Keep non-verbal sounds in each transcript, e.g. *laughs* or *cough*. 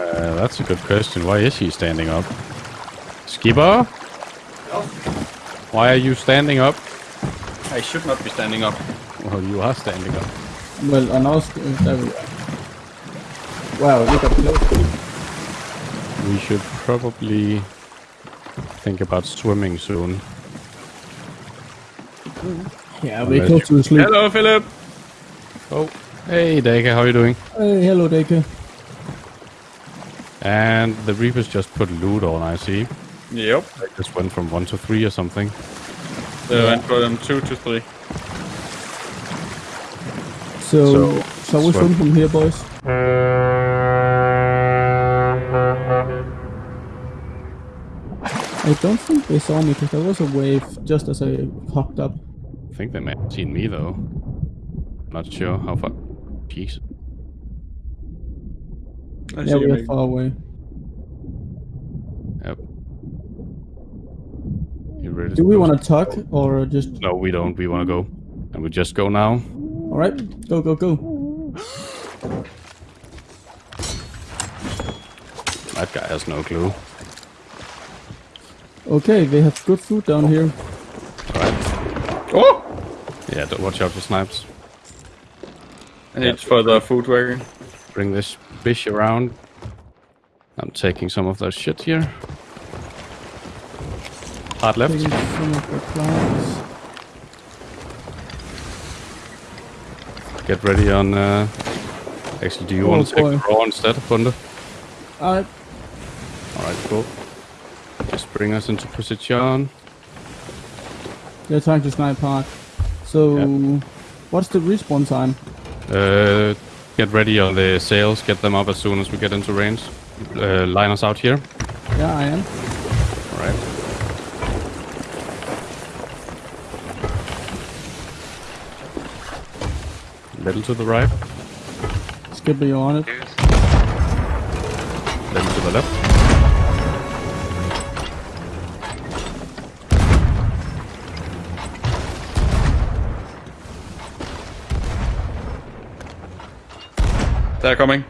Uh, that's a good question. Why is he standing up? Skipper? Why are you standing up? I should not be standing up. Well, you are standing up. Well, and also, uh, there we. Wow, look at close. We should probably think about swimming soon. Yeah, we're close to sleep. Hello, Philip. Oh, hey Deke, how are you doing? Hey, hello, Deke. And the Reapers just put loot on, I see. Yep. They just went from 1 to 3 or something. They went from two to three. So, So, shall we swim. swim from here, boys? I don't think they saw me because there was a wave just as I popped up. I think they may have seen me though. Not sure how far. Jeez. I yeah, we're far away. Yep. You ready? Do we want to talk or just? No, we don't. We want to go. And we just go now. All right, go, go, go. That guy has no clue. Okay, they have good food down here. Right. Oh! Yeah, don't watch out for snipes. And it's for the food wagon. Bring this fish around. I'm taking some of that shit here. Hard left. Taking some of the plants. Get ready on. Uh... Actually, do you Oh, want to take the raw instead, Bunde? Alright, Alright, cool. Just bring us into position. they're trying to snipe hard. So, Yep. what's the respawn time? Uh, get ready on the sails. Get them up as soon as we get into range. Uh, line us out here. Yeah, I am. Alright. Little to the right, Skipper, you on it? little to the left. They're coming.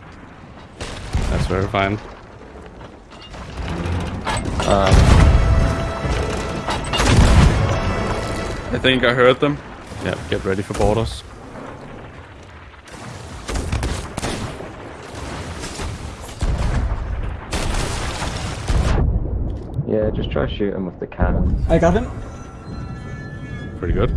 That's very fine. I think I heard them. Yeah, get ready for boarders. Yeah, just try shoot him with the cannon. I got him. Pretty good.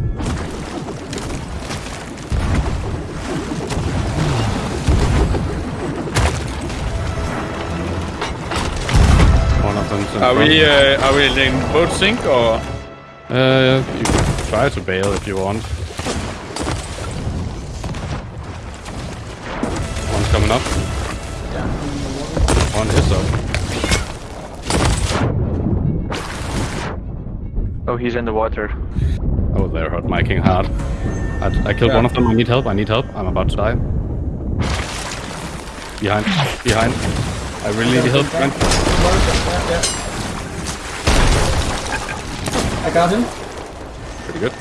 One of Are we uh, are we in boat sink or? Uh, you can try to bail if you want. One's coming up. One is up. Oh, he's in the water. Oh, they're hurt my king hard. I, I killed Yeah. one of them. I need help. I need help. I'm about to die. Behind. Behind. I really need help. Man. I got him. Pretty good.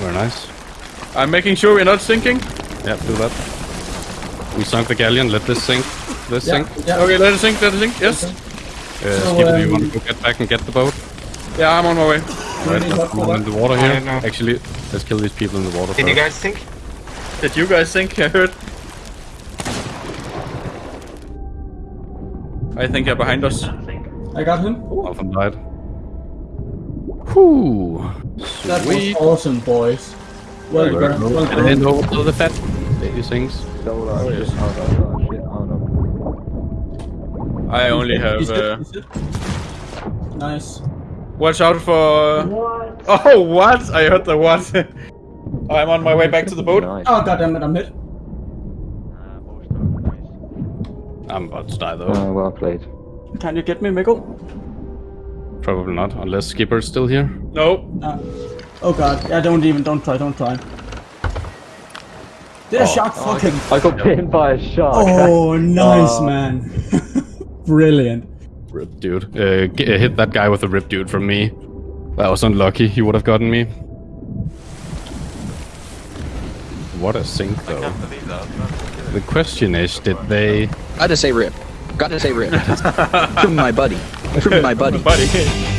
Very nice. I'm making sure we're not sinking. Yeah, do that. We sunk the galleon. Let this sink. This sink. yeah. Okay, let it sink. Let it sink. Yes. Uh, So, Skipper, do you um, want to go get back and get the boat? Yeah, I'm on my way. Right, need let's help come for on in the water here. Actually, let's kill these people in the water Did you guys think? Did you guys sink? I heard. I think they're behind us. I got him. One of them died. Whew. That Sweet. was awesome, boys. Well done. cool. Well And then done. over to the fat lady things. Oh, shit, no, shit, no. I only have. He's Uh, he's. Nice. watch out for. *laughs* Oh, what? I heard the what. *laughs* I'm on my way back to the boat. Nice. Oh goddammit, I'm hit. I'm about to die though. Oh, well played. Can you get me, Mikkel? Probably not, unless Skipper's still here. No. Uh, oh god, yeah, don't even, don't try, don't try. Did a Oh. shark fucking... I got bitten by a shark. Oh, *laughs* nice, Oh. man. *laughs* Brilliant. Rip dude. Uh, uh, hit that guy with a rip dude from me. That was unlucky. He would have gotten me. What a sink though. Can't believe that. The question is, did they? Gotta say rip. Gotta say rip. *laughs* From my buddy. From my buddy. *laughs* Buddy.